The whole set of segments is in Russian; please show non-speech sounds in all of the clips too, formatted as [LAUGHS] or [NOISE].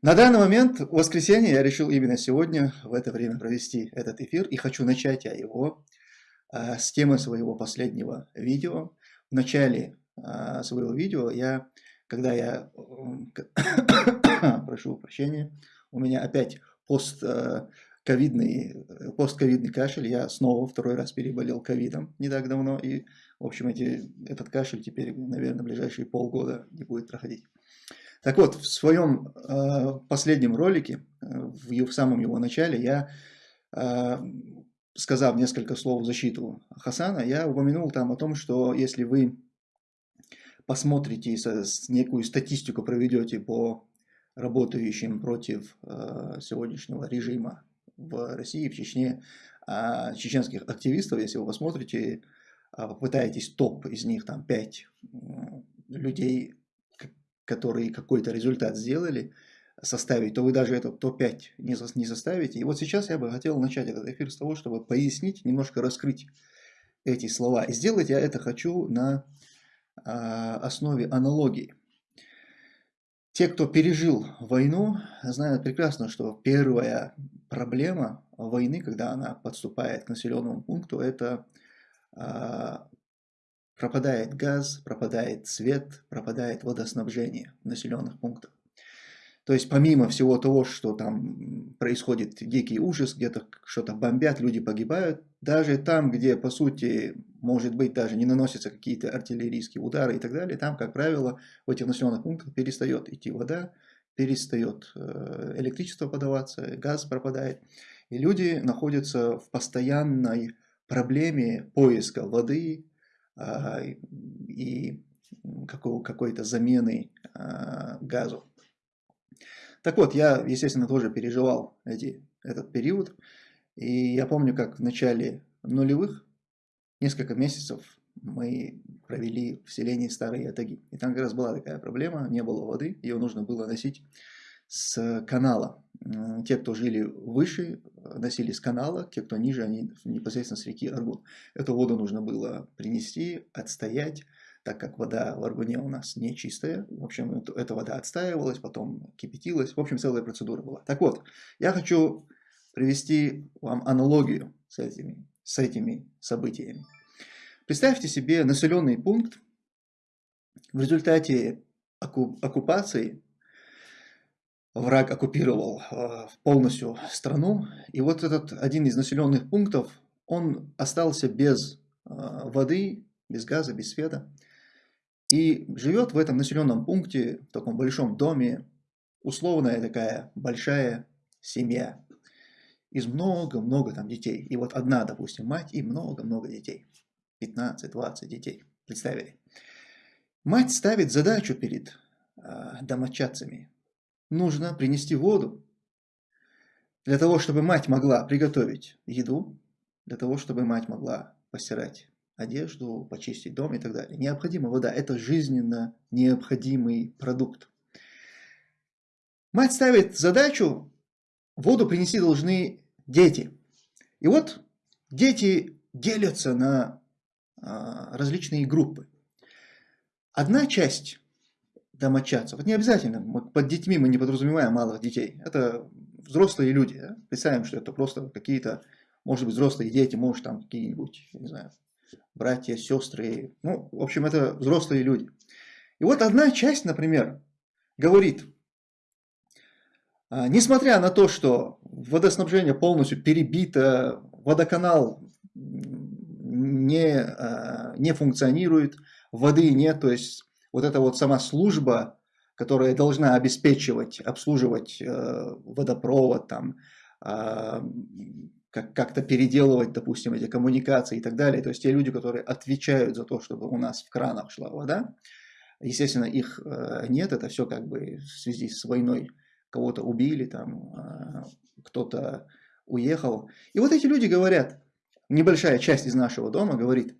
На данный момент, в воскресенье, я решил именно сегодня в это время провести этот эфир. И хочу начать я его а, с темы своего последнего видео. В начале а, своего видео я, когда я, [COUGHS] прошу прощения, у меня опять постковидный, постковидный кашель. Я снова второй раз переболел ковидом не так давно. И, в общем, эти, этот кашель теперь, наверное, ближайшие полгода не будет проходить. Так вот, в своем э, последнем ролике, э, в, в самом его начале, я, э, сказав несколько слов в защиту Хасана, я упомянул там о том, что если вы посмотрите, со, с некую статистику проведете по работающим против э, сегодняшнего режима в России, в Чечне, э, чеченских активистов, если вы посмотрите, э, попытаетесь топ из них, там, 5 людей которые какой-то результат сделали, составить, то вы даже этот топ-5 не, не составите. И вот сейчас я бы хотел начать этот эфир с того, чтобы пояснить, немножко раскрыть эти слова. И сделать я это хочу на а, основе аналогии. Те, кто пережил войну, знают прекрасно, что первая проблема войны, когда она подступает к населенному пункту, это а, Пропадает газ, пропадает свет, пропадает водоснабжение в населенных пунктах. То есть помимо всего того, что там происходит дикий ужас, где-то что-то бомбят, люди погибают, даже там, где по сути, может быть, даже не наносятся какие-то артиллерийские удары и так далее, там, как правило, в этих населенных пунктах перестает идти вода, перестает э, электричество подаваться, газ пропадает. И люди находятся в постоянной проблеме поиска воды, и какой-то замены а, газу. Так вот, я, естественно, тоже переживал эти, этот период. И я помню, как в начале нулевых, несколько месяцев мы провели в селении Старые Ятаги. И там как раз была такая проблема, не было воды, ее нужно было носить с канала. Те, кто жили выше, носили с канала, те, кто ниже, они непосредственно с реки Аргун. Эту воду нужно было принести, отстоять, так как вода в Аргуне у нас не чистая. В общем, эта вода отстаивалась, потом кипятилась. В общем, целая процедура была. Так вот, я хочу привести вам аналогию с этими, с этими событиями. Представьте себе населенный пункт, в результате оккупации враг оккупировал э, полностью страну. И вот этот один из населенных пунктов, он остался без э, воды, без газа, без света. И живет в этом населенном пункте, в таком большом доме, условная такая большая семья. Из много-много там детей. И вот одна, допустим, мать и много-много детей. 15-20 детей. Представили? Мать ставит задачу перед э, домочадцами нужно принести воду. Для того, чтобы мать могла приготовить еду, для того, чтобы мать могла постирать одежду, почистить дом и так далее. Необходима вода. Это жизненно необходимый продукт. Мать ставит задачу, воду принести должны дети. И вот дети делятся на а, различные группы. Одна часть домочадцев. Это не обязательно. Мы, под детьми мы не подразумеваем малых детей. Это взрослые люди. Да? Представим, что это просто какие-то, может быть, взрослые дети, может, там какие-нибудь, не знаю, братья, сестры. Ну, в общем, это взрослые люди. И вот одна часть, например, говорит, «А, несмотря на то, что водоснабжение полностью перебито, водоканал не, а, не функционирует, воды нет, то есть вот эта вот сама служба, которая должна обеспечивать, обслуживать э, водопровод, там, э, как-то переделывать, допустим, эти коммуникации и так далее. То есть те люди, которые отвечают за то, чтобы у нас в кранах шла вода, естественно, их э, нет, это все как бы в связи с войной кого-то убили, там, э, кто-то уехал. И вот эти люди говорят, небольшая часть из нашего дома говорит,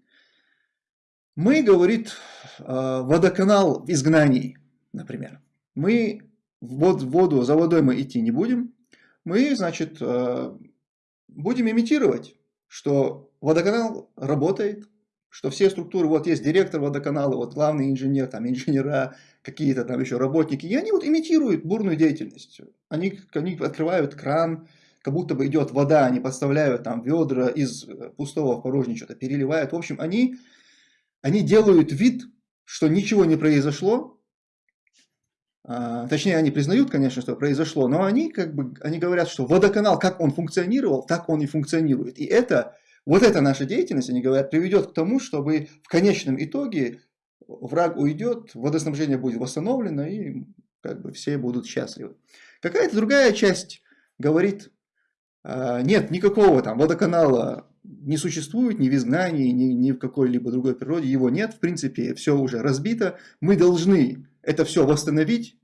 мы, говорит, э, водоканал в изгнании, например. Мы в воду, за водой мы идти не будем. Мы, значит, э, будем имитировать, что водоканал работает, что все структуры, вот есть директор водоканала, вот главный инженер, там инженера, какие-то там еще работники, и они вот имитируют бурную деятельность. Они, они открывают кран, как будто бы идет вода, они подставляют там ведра из пустого в порожнее что-то переливают. В общем, они, они делают вид, что ничего не произошло, а, точнее, они признают, конечно, что произошло, но они как бы они говорят, что водоканал, как он функционировал, так он и функционирует. И это, вот эта наша деятельность, они говорят, приведет к тому, чтобы в конечном итоге враг уйдет, водоснабжение будет восстановлено, и как бы все будут счастливы. Какая-то другая часть говорит, а, нет, никакого там водоканала не существует ни в изгнании, ни, ни в какой-либо другой природе, его нет, в принципе, все уже разбито, мы должны это все восстановить,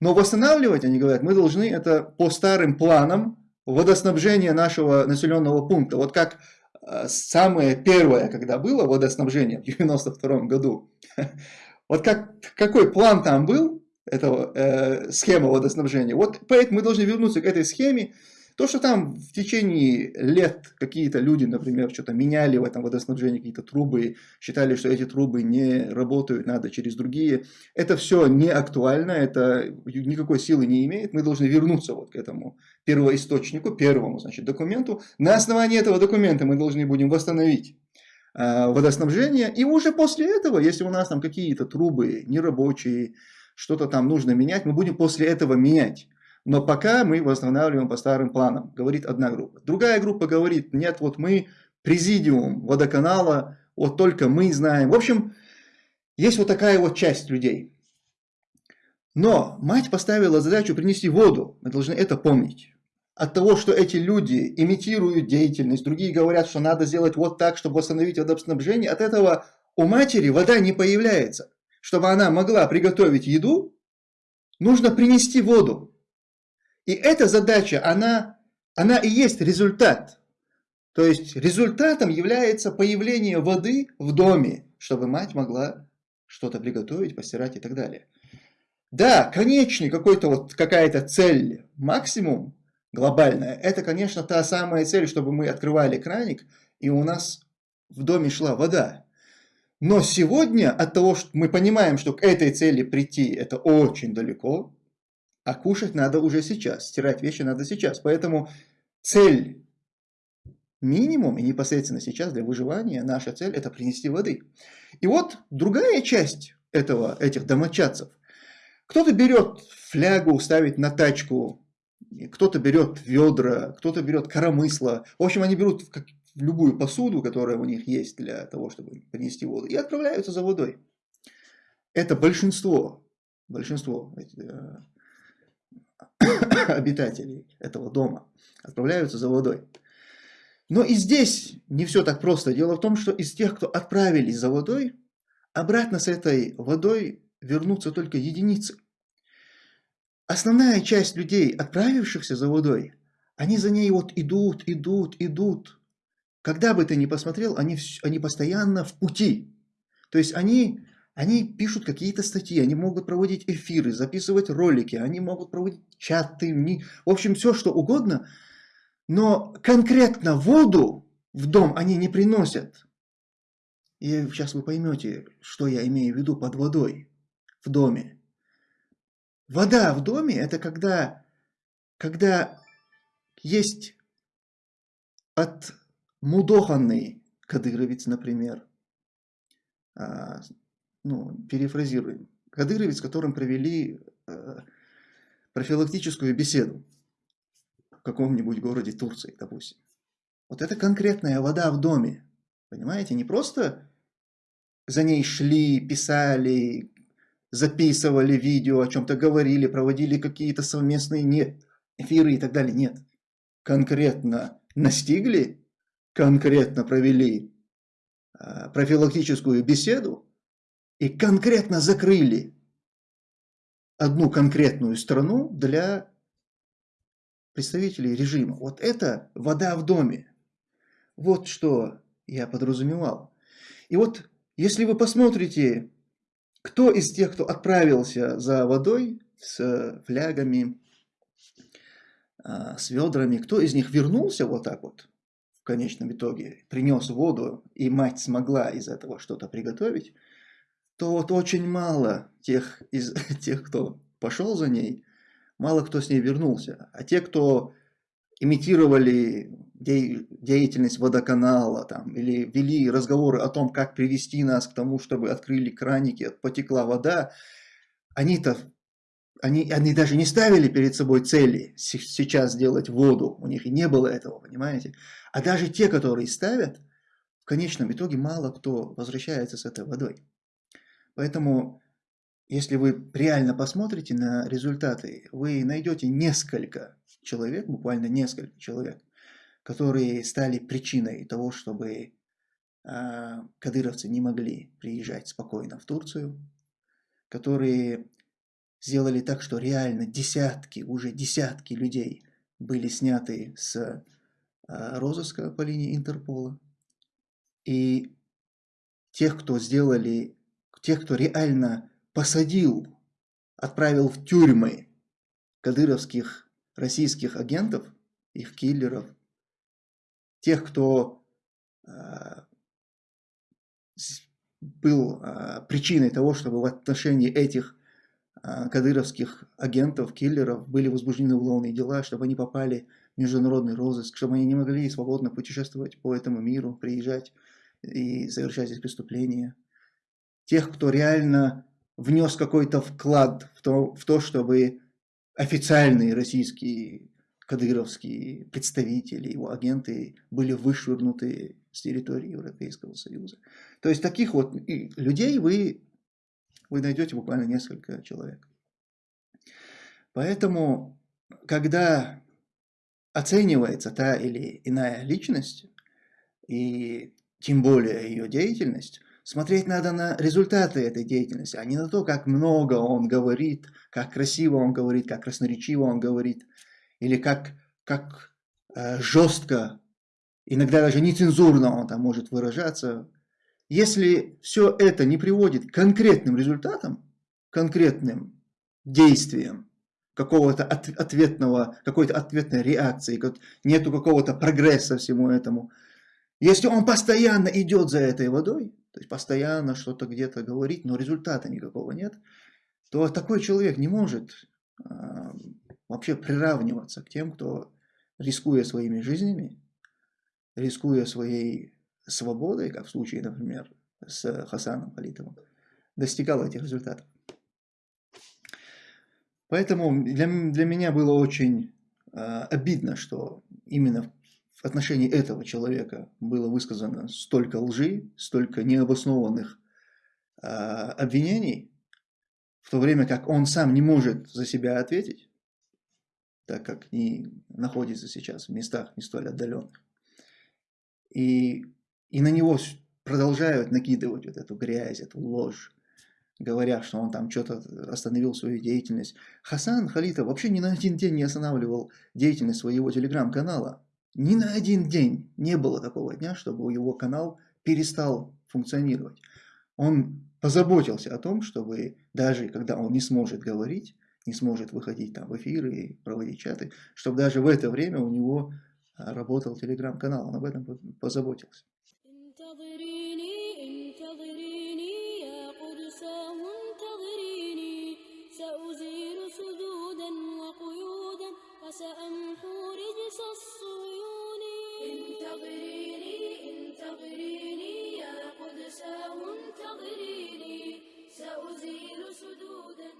но восстанавливать, они говорят, мы должны это по старым планам водоснабжения нашего населенного пункта. Вот как э, самое первое, когда было водоснабжение в 92 году, [LAUGHS] вот как, какой план там был, этого э, схема водоснабжения, вот поэтому мы должны вернуться к этой схеме, то, что там в течение лет какие-то люди, например, что-то меняли в этом водоснабжении, какие-то трубы, считали, что эти трубы не работают, надо через другие, это все не актуально, это никакой силы не имеет. Мы должны вернуться вот к этому первоисточнику, первому значит, документу. На основании этого документа мы должны будем восстановить э, водоснабжение. И уже после этого, если у нас там какие-то трубы нерабочие, что-то там нужно менять, мы будем после этого менять. Но пока мы восстанавливаем по старым планам, говорит одна группа. Другая группа говорит, нет, вот мы президиум водоканала, вот только мы знаем. В общем, есть вот такая вот часть людей. Но мать поставила задачу принести воду, мы должны это помнить. От того, что эти люди имитируют деятельность, другие говорят, что надо сделать вот так, чтобы восстановить водоснабжение, от этого у матери вода не появляется. Чтобы она могла приготовить еду, нужно принести воду. И эта задача, она, она и есть результат. То есть результатом является появление воды в доме, чтобы мать могла что-то приготовить, постирать и так далее. Да, конечный какой-то вот какая-то цель, максимум глобальная, это, конечно, та самая цель, чтобы мы открывали краник, и у нас в доме шла вода. Но сегодня от того, что мы понимаем, что к этой цели прийти, это очень далеко, а кушать надо уже сейчас, стирать вещи надо сейчас. Поэтому цель минимум и непосредственно сейчас для выживания, наша цель это принести воды. И вот другая часть этого, этих домочадцев. Кто-то берет флягу, ставит на тачку, кто-то берет ведра, кто-то берет коромысло. В общем, они берут любую посуду, которая у них есть для того, чтобы принести воду, и отправляются за водой. Это большинство, большинство э, [COUGHS] обитателей этого дома отправляются за водой. Но и здесь не все так просто. Дело в том, что из тех, кто отправились за водой, обратно с этой водой вернутся только единицы. Основная часть людей, отправившихся за водой, они за ней вот идут, идут, идут. Когда бы ты ни посмотрел, они, они постоянно в пути. То есть они они пишут какие-то статьи, они могут проводить эфиры, записывать ролики, они могут проводить чаты, в общем, все что угодно, но конкретно воду в дом они не приносят. И сейчас вы поймете, что я имею в виду под водой в доме. Вода в доме – это когда, когда есть от мудоханный кадыровец, например, а, ну, перефразируем, Кадыровец, с которым провели э, профилактическую беседу в каком-нибудь городе Турции, допустим. Вот это конкретная вода в доме, понимаете, не просто за ней шли, писали, записывали видео, о чем-то говорили, проводили какие-то совместные нет, эфиры и так далее, нет. Конкретно настигли, конкретно провели э, профилактическую беседу, и конкретно закрыли одну конкретную страну для представителей режима. Вот это вода в доме. Вот что я подразумевал. И вот если вы посмотрите, кто из тех, кто отправился за водой с флягами, а, с ведрами, кто из них вернулся вот так вот в конечном итоге принес воду, и мать смогла из этого что-то приготовить, то вот очень мало тех, из, [LAUGHS] тех, кто пошел за ней, мало кто с ней вернулся. А те, кто имитировали де, деятельность водоканала там, или вели разговоры о том, как привести нас к тому, чтобы открыли краники, потекла вода, они-то они, они даже не ставили перед собой цели сейчас сделать воду, у них и не было этого, понимаете? А даже те, которые ставят, в конечном итоге мало кто возвращается с этой водой. Поэтому, если вы реально посмотрите на результаты, вы найдете несколько человек, буквально несколько человек, которые стали причиной того, чтобы э, кадыровцы не могли приезжать спокойно в Турцию, которые сделали так, что реально десятки, уже десятки людей были сняты с э, розыска по линии Интерпола. И тех, кто сделали, тех, кто реально посадил, отправил в тюрьмы кадыровских российских агентов, их киллеров, тех, кто э, был э, причиной того, чтобы в отношении этих а, кадыровских агентов, киллеров были возбуждены уголовные дела, чтобы они попали в международный розыск, чтобы они не могли свободно путешествовать по этому миру, приезжать и совершать эти преступления. Тех, кто реально внес какой-то вклад в то, в то, чтобы официальные российские кадыровские представители, его агенты были вышвырнуты с территории Европейского Союза. То есть таких вот людей вы вы найдете буквально несколько человек. Поэтому, когда оценивается та или иная личность, и тем более ее деятельность, смотреть надо на результаты этой деятельности, а не на то, как много он говорит, как красиво он говорит, как красноречиво он говорит, или как, как э, жестко, иногда даже нецензурно он там может выражаться если все это не приводит к конкретным результатам, конкретным действиям, какого-то от, ответного, какой-то ответной реакции, как, нету какого-то прогресса всему этому. Если он постоянно идет за этой водой, то есть постоянно что-то где-то говорит, но результата никакого нет, то такой человек не может э, вообще приравниваться к тем, кто, рискуя своими жизнями, рискуя своей свободой, как в случае, например, с Хасаном Халитовым, достигал этих результатов. Поэтому для, для меня было очень э, обидно, что именно отношении этого человека было высказано столько лжи, столько необоснованных э, обвинений, в то время как он сам не может за себя ответить, так как не находится сейчас в местах не столь отдаленных. И и на него продолжают накидывать вот эту грязь, эту ложь, говоря, что он там что-то остановил свою деятельность. Хасан Халитов вообще ни на один день не останавливал деятельность своего телеграм-канала. Ни на один день не было такого дня, чтобы его канал перестал функционировать. Он позаботился о том, чтобы даже когда он не сможет говорить, не сможет выходить там в эфиры и проводить чаты, чтобы даже в это время у него работал телеграм-канал. Он об этом позаботился. انتظريني انتظريني يا قدساه انتظريني. سأزيل سدودا